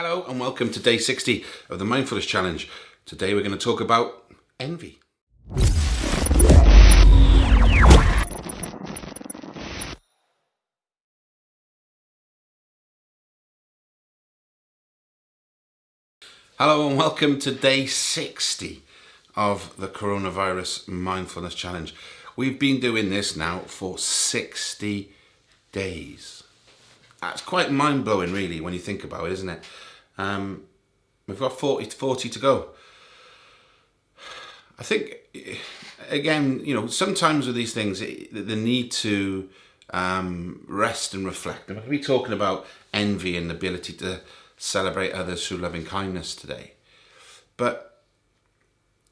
Hello and welcome to day 60 of the Mindfulness Challenge. Today we're going to talk about envy. Hello and welcome to day 60 of the Coronavirus Mindfulness Challenge. We've been doing this now for 60 days. That's quite mind-blowing really when you think about it, isn't it? Um, we've got 40 to 40 to go. I think, again, you know, sometimes with these things, the need to um, rest and reflect. I'm going to be talking about envy and the ability to celebrate others through loving kindness today. But,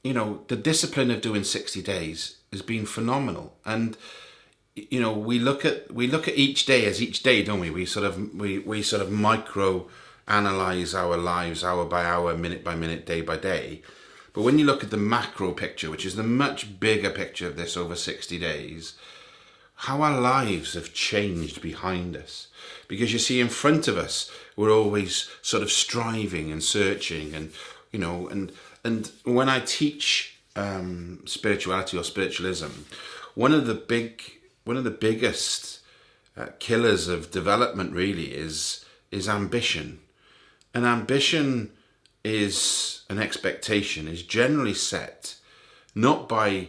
you know, the discipline of doing 60 days has been phenomenal. And, you know, we look at we look at each day as each day, don't we? We sort of we, we sort of micro analyze our lives hour by hour, minute by minute, day by day. But when you look at the macro picture, which is the much bigger picture of this over 60 days, how our lives have changed behind us. Because you see, in front of us, we're always sort of striving and searching, and you know, and and when I teach um, spirituality or spiritualism, one of the big, one of the biggest uh, killers of development really is is ambition an ambition is an expectation is generally set not by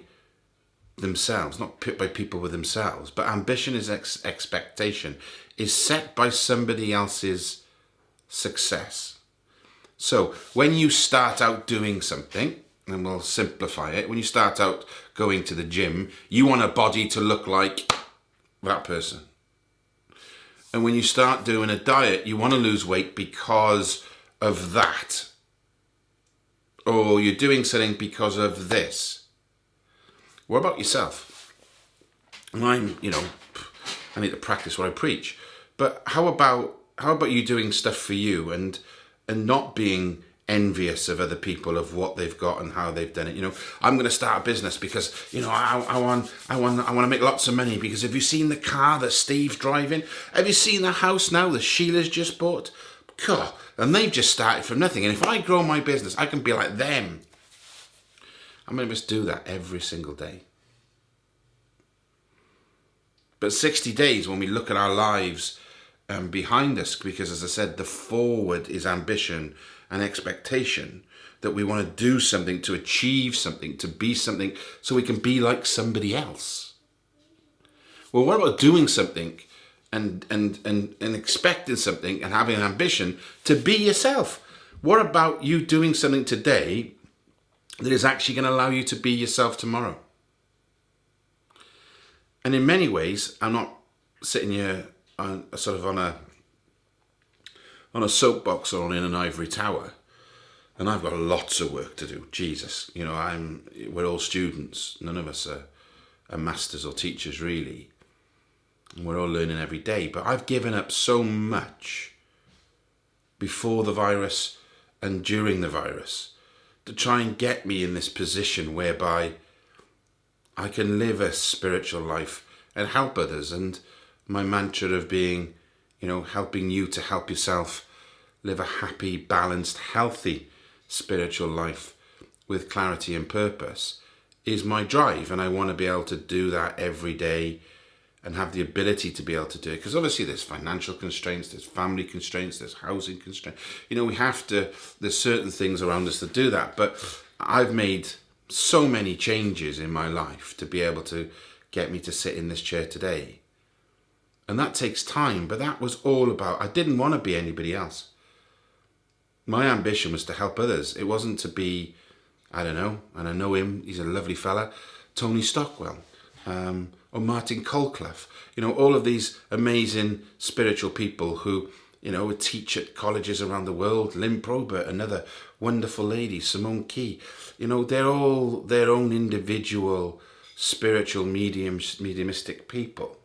themselves, not by people with themselves, but ambition is ex expectation, is set by somebody else's success. So when you start out doing something, and we'll simplify it, when you start out going to the gym, you want a body to look like that person. And when you start doing a diet, you want to lose weight because of that. Or you're doing something because of this. What about yourself? And I'm, you know, I need to practice what I preach. But how about how about you doing stuff for you and and not being envious of other people of what they've got and how they've done it. You know, I'm going to start a business because you know I, I want I want I want to make lots of money. Because have you seen the car that Steve's driving? Have you seen the house now that Sheila's just bought? God, and they've just started from nothing. And if I grow my business, I can be like them. I'm going to just do that every single day. But 60 days, when we look at our lives um, behind us, because as I said, the forward is ambition an expectation that we want to do something, to achieve something, to be something, so we can be like somebody else. Well, what about doing something and, and, and, and expecting something and having an ambition to be yourself? What about you doing something today that is actually going to allow you to be yourself tomorrow? And in many ways, I'm not sitting here on, a sort of on a on a soapbox or in an ivory tower. And I've got lots of work to do. Jesus, you know, I'm. We're all students. None of us are, are masters or teachers, really. And we're all learning every day. But I've given up so much before the virus and during the virus to try and get me in this position whereby I can live a spiritual life and help others. And my mantra of being, you know, helping you to help yourself live a happy, balanced, healthy spiritual life with clarity and purpose is my drive. And I want to be able to do that every day and have the ability to be able to do it. Because obviously there's financial constraints, there's family constraints, there's housing constraints. You know, we have to, there's certain things around us that do that. But I've made so many changes in my life to be able to get me to sit in this chair today. And that takes time, but that was all about, I didn't want to be anybody else my ambition was to help others. It wasn't to be, I don't know, and I know him, he's a lovely fella, Tony Stockwell, um, or Martin Colclough. You know, all of these amazing spiritual people who, you know, teach at colleges around the world. Lynn Probert, another wonderful lady, Simone Key. You know, they're all their own individual spiritual mediums, mediumistic people.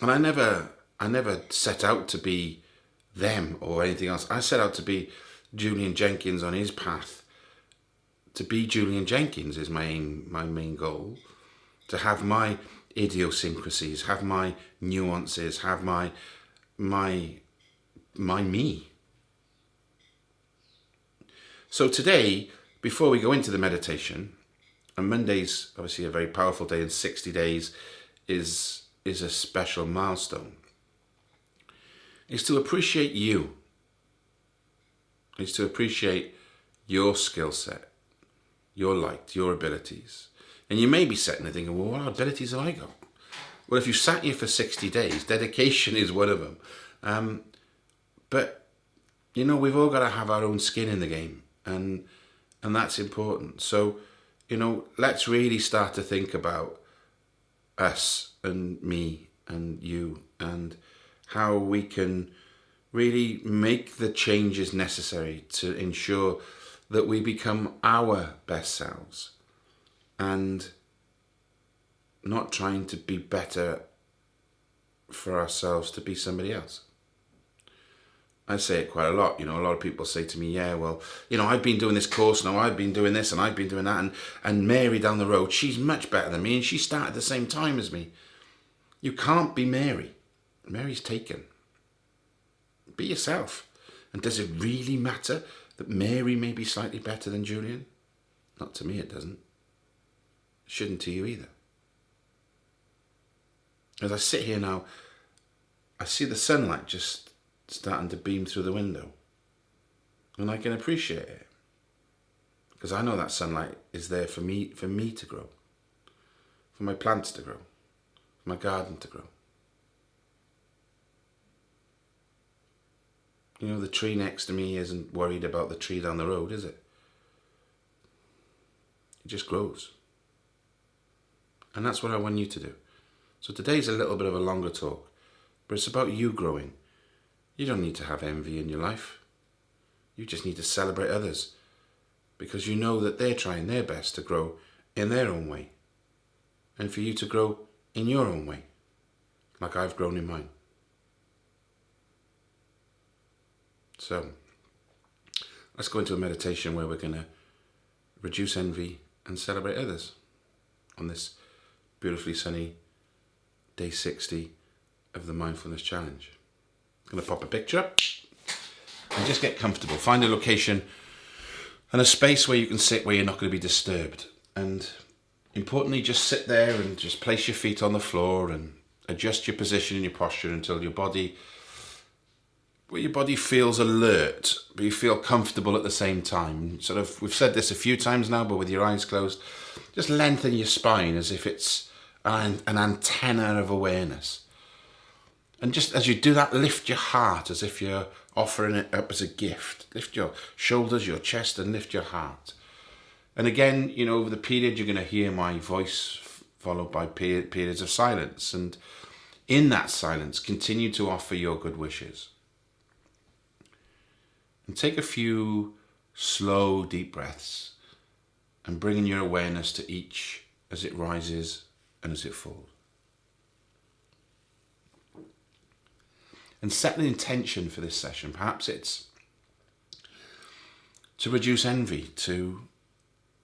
And I never, I never set out to be them or anything else. I set out to be Julian Jenkins on his path. To be Julian Jenkins is my aim, my main goal. To have my idiosyncrasies, have my nuances, have my my my me, So today, before we go into the meditation, and Monday's obviously a very powerful day, and 60 days is is a special milestone. Is to appreciate you. Is to appreciate your skill set, your light, your abilities. And you may be sitting there thinking, well, what abilities have I got? Well, if you sat here for 60 days, dedication is one of them. Um, but, you know, we've all got to have our own skin in the game. And, and that's important. So, you know, let's really start to think about us and me and you and how we can really make the changes necessary to ensure that we become our best selves and not trying to be better for ourselves to be somebody else. I say it quite a lot, you know, a lot of people say to me, yeah, well, you know, I've been doing this course now, I've been doing this and I've been doing that and, and Mary down the road, she's much better than me and she started the same time as me. You can't be Mary. Mary's taken. Be yourself. And does it really matter that Mary may be slightly better than Julian? Not to me, it doesn't. shouldn't to you either. As I sit here now, I see the sunlight just starting to beam through the window. And I can appreciate it. Because I know that sunlight is there for me for me to grow. For my plants to grow. My garden to grow. You know, the tree next to me isn't worried about the tree down the road, is it? It just grows. And that's what I want you to do. So today's a little bit of a longer talk, but it's about you growing. You don't need to have envy in your life. You just need to celebrate others because you know that they're trying their best to grow in their own way and for you to grow in your own way, like I've grown in mine. So let's go into a meditation where we're going to reduce envy and celebrate others on this beautifully sunny day 60 of the Mindfulness Challenge. I'm going to pop a picture up and just get comfortable. Find a location and a space where you can sit where you're not going to be disturbed. And importantly, just sit there and just place your feet on the floor and adjust your position and your posture until your body well, your body feels alert, but you feel comfortable at the same time. Sort of, we've said this a few times now, but with your eyes closed, just lengthen your spine as if it's an, an antenna of awareness. And just as you do that, lift your heart as if you're offering it up as a gift. Lift your shoulders, your chest, and lift your heart. And again, you know, over the period, you're going to hear my voice followed by periods of silence. And in that silence, continue to offer your good wishes. And take a few slow, deep breaths and bringing your awareness to each as it rises and as it falls. And set an intention for this session. Perhaps it's to reduce envy, to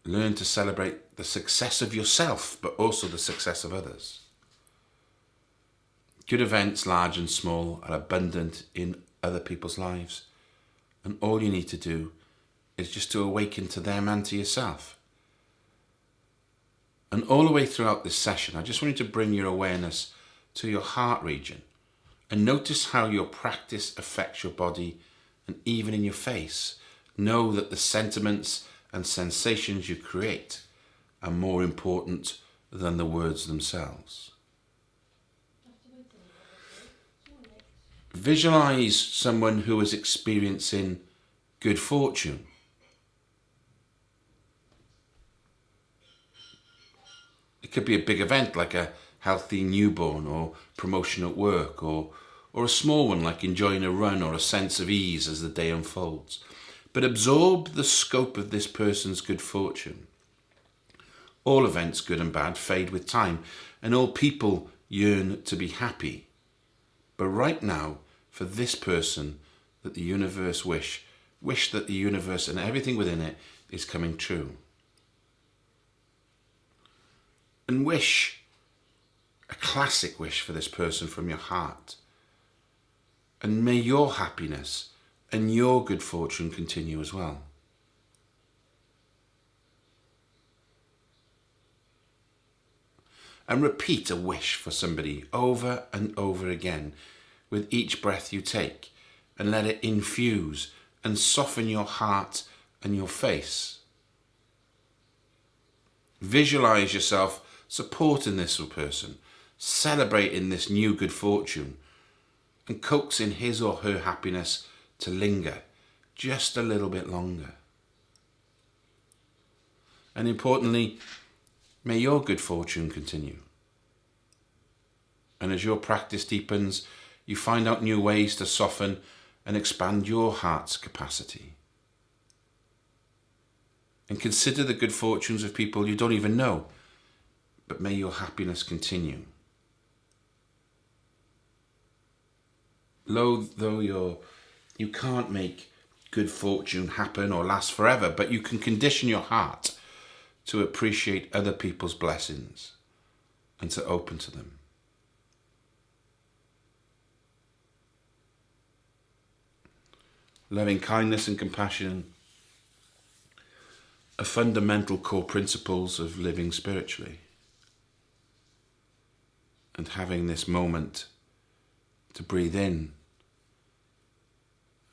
learn to celebrate the success of yourself, but also the success of others. Good events, large and small, are abundant in other people's lives. And all you need to do is just to awaken to them and to yourself. And all the way throughout this session, I just want you to bring your awareness to your heart region and notice how your practice affects your body and even in your face. Know that the sentiments and sensations you create are more important than the words themselves. Visualize someone who is experiencing good fortune. It could be a big event like a healthy newborn or promotion at work or, or a small one like enjoying a run or a sense of ease as the day unfolds. But absorb the scope of this person's good fortune. All events, good and bad, fade with time, and all people yearn to be happy. But right now, for this person that the universe wish, wish that the universe and everything within it is coming true. And wish a classic wish for this person from your heart. And may your happiness and your good fortune continue as well. And repeat a wish for somebody over and over again with each breath you take and let it infuse and soften your heart and your face. Visualize yourself supporting this person, celebrating this new good fortune and coaxing his or her happiness to linger just a little bit longer. And importantly, may your good fortune continue. And as your practice deepens, you find out new ways to soften and expand your heart's capacity. And consider the good fortunes of people you don't even know, but may your happiness continue. Lo, though you're, you can't make good fortune happen or last forever, but you can condition your heart to appreciate other people's blessings and to open to them. Loving kindness and compassion are fundamental core principles of living spiritually. And having this moment to breathe in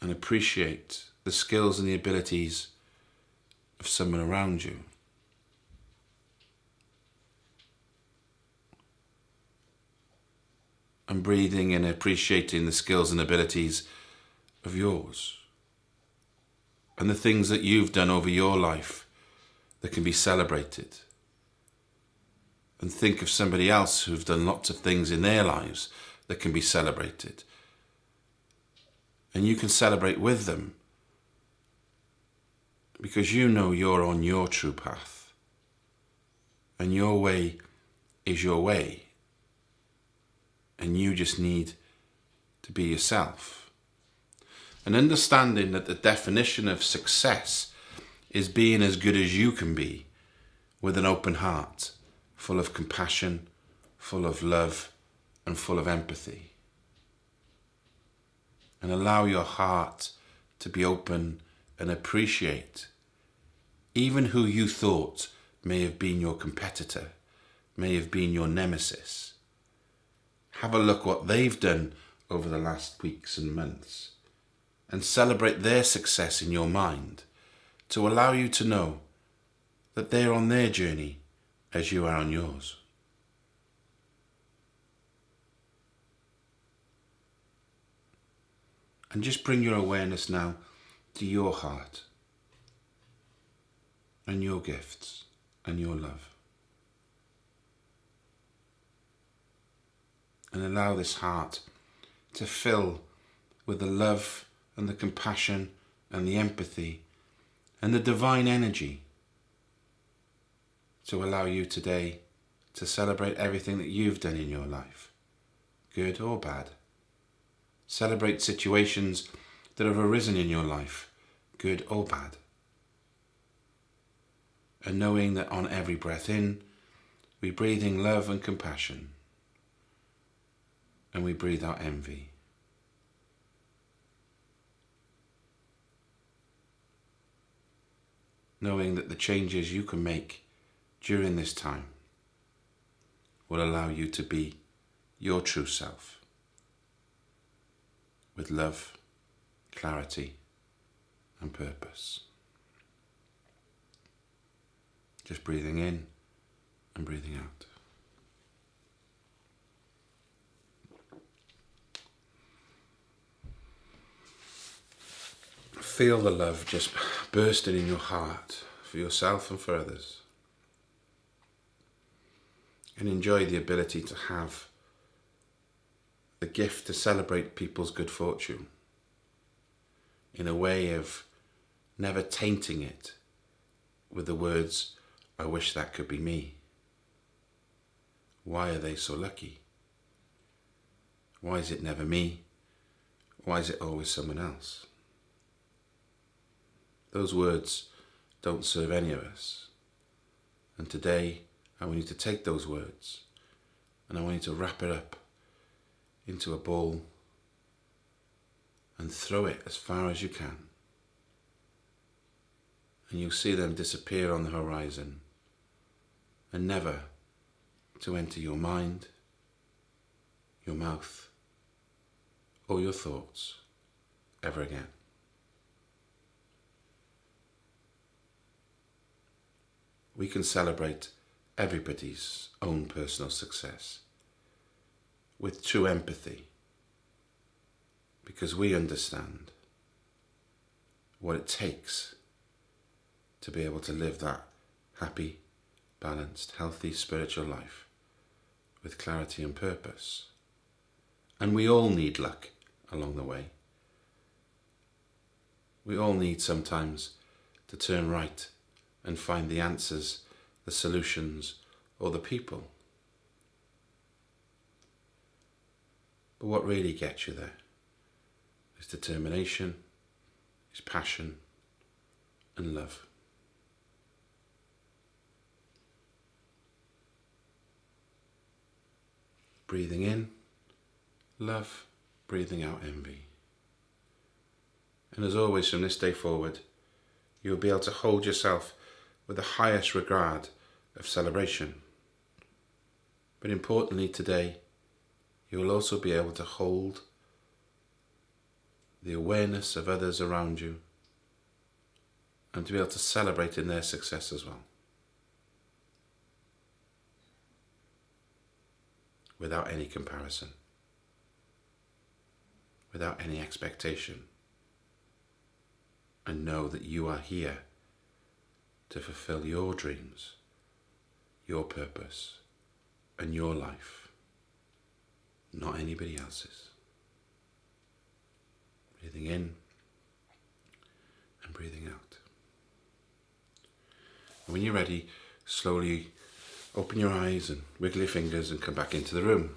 and appreciate the skills and the abilities of someone around you. And breathing and appreciating the skills and abilities of yours. And the things that you've done over your life that can be celebrated. And think of somebody else who've done lots of things in their lives that can be celebrated and you can celebrate with them. Because you know you're on your true path. And your way is your way. And you just need to be yourself. And understanding that the definition of success is being as good as you can be with an open heart, full of compassion, full of love, and full of empathy and allow your heart to be open and appreciate even who you thought may have been your competitor, may have been your nemesis. Have a look what they've done over the last weeks and months and celebrate their success in your mind to allow you to know that they're on their journey as you are on yours. And just bring your awareness now to your heart and your gifts and your love. And allow this heart to fill with the love and the compassion and the empathy and the divine energy to allow you today to celebrate everything that you've done in your life, good or bad. Celebrate situations that have arisen in your life, good or bad. And knowing that on every breath in, we breathe in love and compassion, and we breathe out envy. Knowing that the changes you can make during this time will allow you to be your true self with love, clarity, and purpose. Just breathing in and breathing out. Feel the love just bursting in your heart for yourself and for others. And enjoy the ability to have the gift to celebrate people's good fortune in a way of never tainting it with the words, I wish that could be me. Why are they so lucky? Why is it never me? Why is it always someone else? Those words don't serve any of us. And today, I want you to take those words and I want you to wrap it up into a ball and throw it as far as you can. And you'll see them disappear on the horizon and never, to enter your mind, your mouth, or your thoughts ever again. We can celebrate everybody's own personal success with true empathy because we understand what it takes to be able to live that happy, balanced, healthy spiritual life with clarity and purpose. And we all need luck along the way. We all need sometimes to turn right and find the answers, the solutions, or the people. But what really gets you there is determination, is passion, and love. Breathing in, love, breathing out envy. And as always, from this day forward, you will be able to hold yourself with the highest regard of celebration. But importantly today, you will also be able to hold the awareness of others around you and to be able to celebrate in their success as well. Without any comparison, without any expectation, and know that you are here to fulfill your dreams, your purpose, and your life, not anybody else's. Breathing in and breathing out. And when you're ready, slowly open your eyes and wiggle your fingers and come back into the room.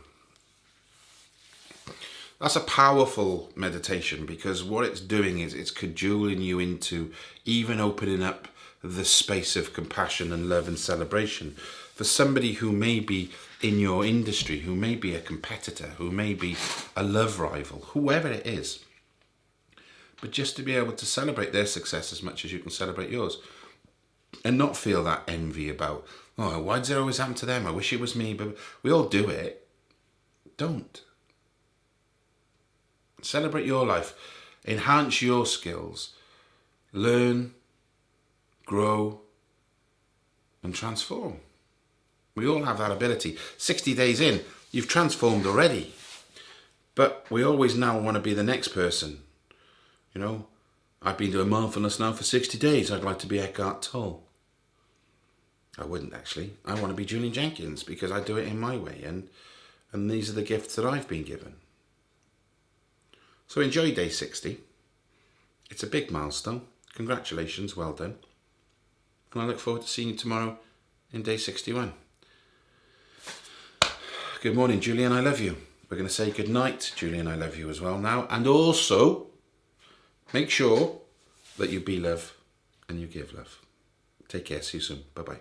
That's a powerful meditation because what it's doing is it's cajoling you into even opening up the space of compassion and love and celebration for somebody who may be in your industry, who may be a competitor, who may be a love rival, whoever it is. But just to be able to celebrate their success as much as you can celebrate yours and not feel that envy about, oh, why does it always happen to them? I wish it was me, but we all do it. Don't. Celebrate your life. Enhance your skills. Learn, grow, and transform. We all have that ability. 60 days in, you've transformed already. But we always now want to be the next person. You know, I've been doing mindfulness now for 60 days. I'd like to be Eckhart Tolle. I wouldn't actually. I want to be Julian Jenkins because I do it in my way and and these are the gifts that I've been given. So enjoy day 60. It's a big milestone. Congratulations, well done. And I look forward to seeing you tomorrow in day 61. Good morning, Julian, I love you. We're going to say good night, Julian, I love you as well now. And also, make sure that you be love and you give love. Take care. See you soon. Bye-bye.